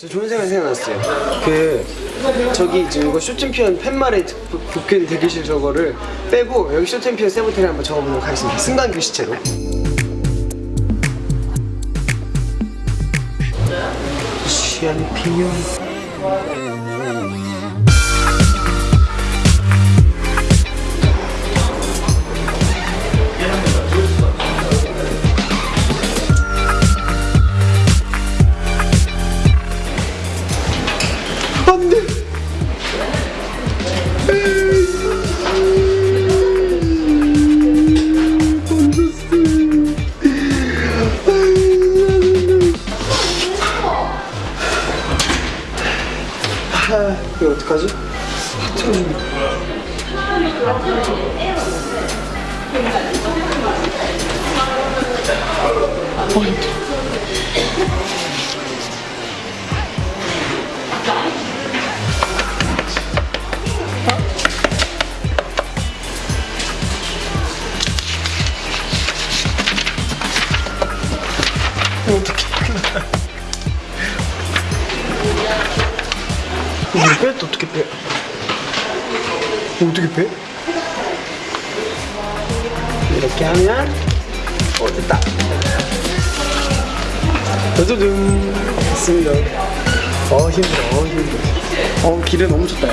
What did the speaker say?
저 좋은 생각 생각났어요. 그 저기 지금 이거 쇼챔피언 팻말에 붙은 대기실 저거를 빼고 여기 쇼챔피언 세븐틴을 한번 적어보도록 하겠습니다. 승관 글씨체로. 샴피언. 안돼. 아, 이거 어떡하지? 틀어주면. 어, 이거 빼? 또 어떻게 빼? 어떻게 빼? 이렇게 하면 어 됐다 짜자잔 됐습니다 어 힘들어 어 힘들어 어 길은 너무 좋다